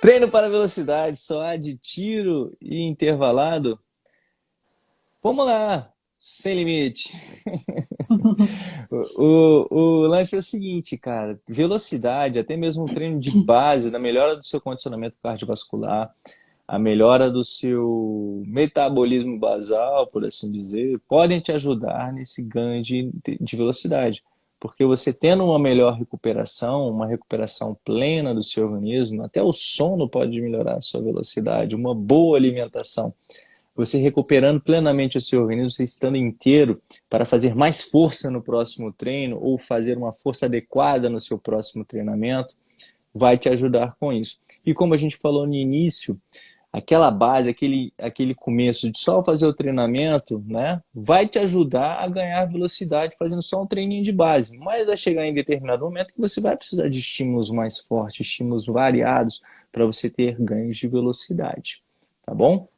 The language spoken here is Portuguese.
Treino para velocidade, só há de tiro e intervalado. Vamos lá, sem limite. o, o, lance é o seguinte, cara, velocidade, até mesmo treino de base, na melhora do seu condicionamento cardiovascular, a melhora do seu metabolismo basal, por assim dizer, podem te ajudar nesse ganho de, de velocidade. Porque você tendo uma melhor recuperação, uma recuperação plena do seu organismo, até o sono pode melhorar a sua velocidade, uma boa alimentação. Você recuperando plenamente o seu organismo, você estando inteiro para fazer mais força no próximo treino ou fazer uma força adequada no seu próximo treinamento, vai te ajudar com isso. E como a gente falou no início, aquela base, aquele, aquele começo de só fazer o treinamento, né, vai te ajudar a ganhar velocidade fazendo só um treininho de base. Mas vai chegar em determinado momento que você vai precisar de estímulos mais fortes, estímulos variados para você ter ganhos de velocidade, tá bom?